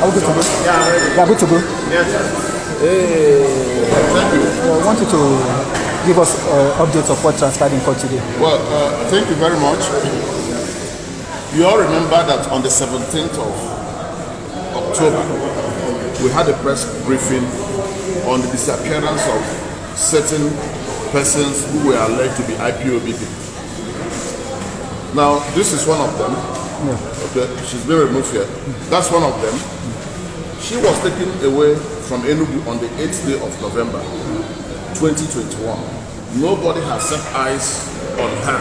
Are we good to go? Yeah, Yeah, good to go. yes. Hey, Thank you. I want you to give us uh, updates of what transpired in court today. Well, uh, thank you very much. You all remember that on the 17th of October, we had a press briefing on the disappearance of certain persons who were alleged to be IPOB people. Now, this is one of them. Okay, she's been removed here. That's one of them. She was taken away from Enugu on the 8th day of November 2021. Nobody has set eyes on her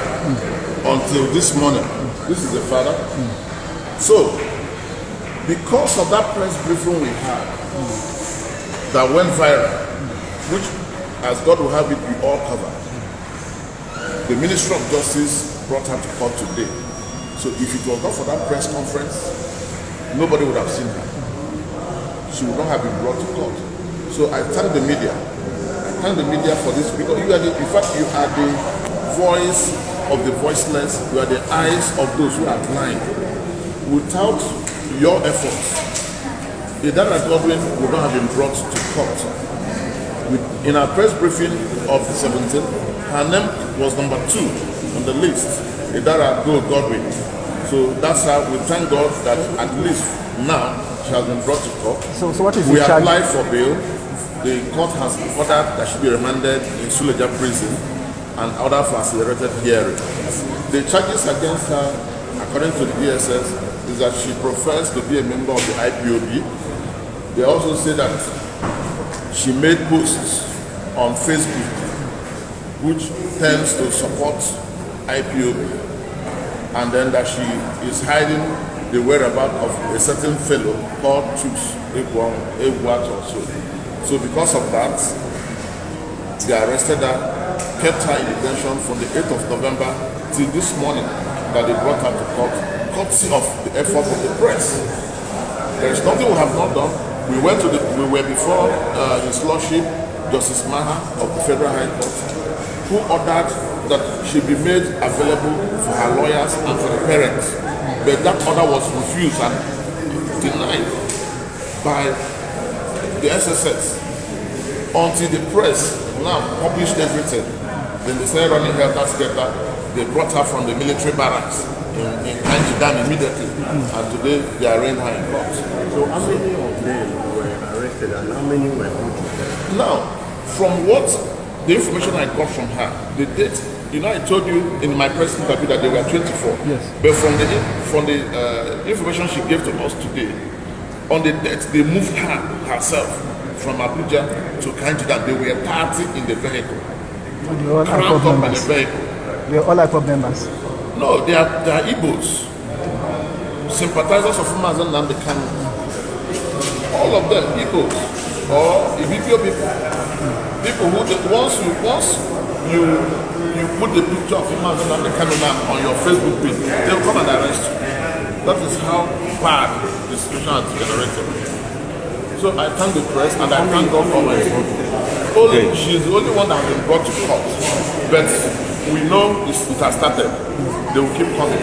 until this morning. This is the father. So, because of that press briefing we had that went viral, which, as God will have it, we all covered, the Ministry of Justice brought her to court today. So, if it was not for that press conference, nobody would have seen her she would not have been brought to court. So I thank the media. I thank the media for this because you are the, in fact, you are the voice of the voiceless. You are the eyes of those who are blind. Without your efforts, Idara Godwin would not have been brought to court. In our press briefing of the 17th, her name was number two on the list, Idara Go Godwin. So that's how we thank God that at least now she has been brought to court. So, so what is We the charge? applied for bail. The court has ordered that she be remanded in Suleja prison and ordered for accelerated hearing. The charges against her, according to the DSS, is that she professed to be a member of the IPOB. They also say that she made posts on Facebook which tends to support IPOB and then that she is hiding the whereabouts of a certain fellow called Chus Eguat or so. So because of that, they arrested her, kept her in detention from the 8th of November till this morning that they brought her to court, courtesy of the effort of the press. There is nothing we have not done. We went to the, we were before uh, His Lordship, Justice Maha of the Federal High Court, who ordered that she be made available for her lawyers and for the parents. But that order was refused and denied by the SSS until the press now published everything. Then they started running helter skelter. They brought her from the military barracks in, in Kainji Dam immediately. And today they arraigned her in court. So how many of them were arrested and how many were put in Now, from what the information I got from her, the date, you know, I told you in my press interview that they were 24. Yes. But from the from the uh, information she gave to us today, on the date they moved her herself from Abuja to Kanjida. They were 30 in the vehicle, They are all IPOB up in the members. vehicle. They are all IPOB members. No, they are they are Igbos, sympathizers of Mazen Namde Kanu. All of them Igbos or Ibibio people. People who the, once you once you you put the picture of Mazen Namde Kanu now on your Facebook page, they'll come and arrest you. That is how bad the situation has generated. So I thank the press and I thank God Almighty. Only, she is the only one that has been brought to court. But we know it has started. They will keep coming.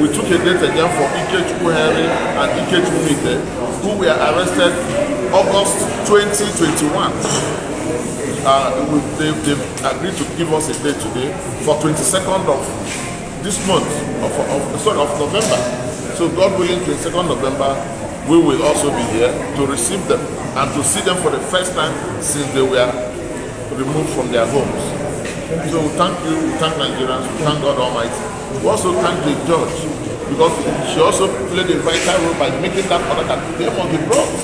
We took a date again for Ikechu Henry and Ikechu Mite, who were arrested August 2021. Uh, they, they've agreed to give us a date today for 22nd of this month, of, of, sorry, of November. So God willing, 22nd November, we will also be here to receive them and to see them for the first time since they were removed from their homes. So we thank you, we thank Nigerians, we thank God Almighty. We also thank the judge because she also played a vital role by making that order that they must be brought.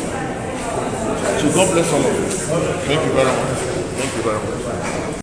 So God bless all of you. Thank you very much. 불가능합니다.